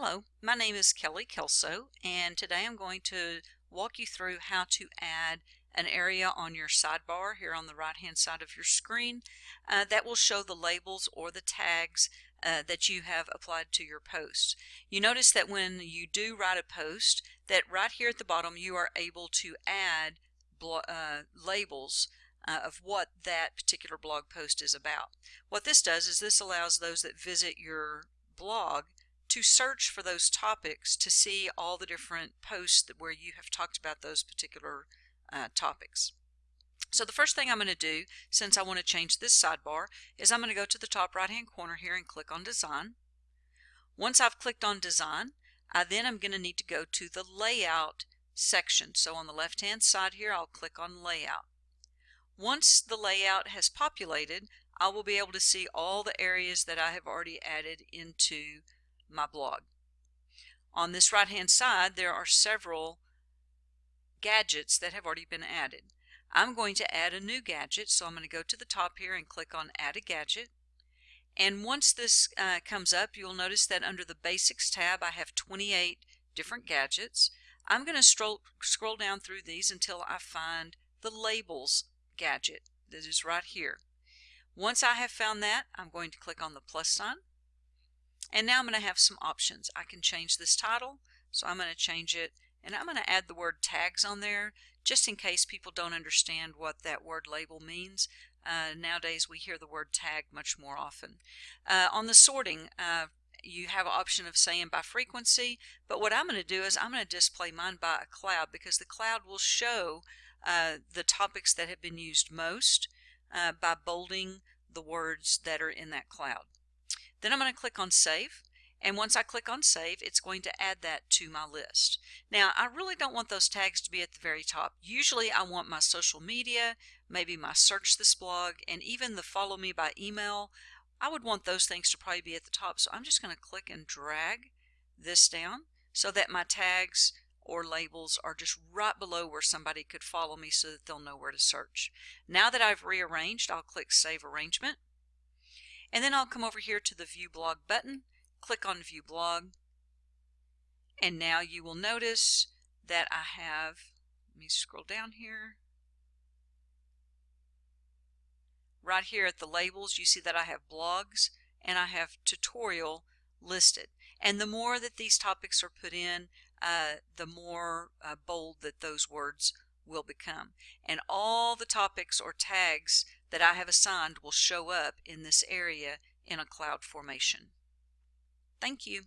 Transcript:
Hello, my name is Kelly Kelso and today I'm going to walk you through how to add an area on your sidebar here on the right hand side of your screen uh, that will show the labels or the tags uh, that you have applied to your post. You notice that when you do write a post that right here at the bottom you are able to add uh, labels uh, of what that particular blog post is about. What this does is this allows those that visit your blog to search for those topics to see all the different posts that, where you have talked about those particular uh, topics. So the first thing I'm going to do, since I want to change this sidebar, is I'm going to go to the top right hand corner here and click on Design. Once I've clicked on Design, I then am going to need to go to the Layout section. So on the left hand side here, I'll click on Layout. Once the layout has populated, I will be able to see all the areas that I have already added into my blog. On this right hand side there are several gadgets that have already been added. I'm going to add a new gadget so I'm going to go to the top here and click on add a gadget and once this uh, comes up you'll notice that under the basics tab I have 28 different gadgets. I'm going to scroll down through these until I find the labels gadget that is right here. Once I have found that I'm going to click on the plus sign and now I'm going to have some options. I can change this title, so I'm going to change it, and I'm going to add the word tags on there just in case people don't understand what that word label means. Uh, nowadays we hear the word tag much more often. Uh, on the sorting, uh, you have an option of saying by frequency, but what I'm going to do is I'm going to display mine by a cloud because the cloud will show uh, the topics that have been used most uh, by bolding the words that are in that cloud. Then I'm going to click on Save. And once I click on Save, it's going to add that to my list. Now, I really don't want those tags to be at the very top. Usually I want my social media, maybe my search this blog, and even the follow me by email. I would want those things to probably be at the top. So I'm just going to click and drag this down so that my tags or labels are just right below where somebody could follow me so that they'll know where to search. Now that I've rearranged, I'll click Save Arrangement. And then I'll come over here to the View Blog button, click on View Blog, and now you will notice that I have, let me scroll down here, right here at the labels you see that I have blogs and I have tutorial listed. And the more that these topics are put in, uh, the more uh, bold that those words will become. And all the topics or tags that I have assigned will show up in this area in a cloud formation. Thank you.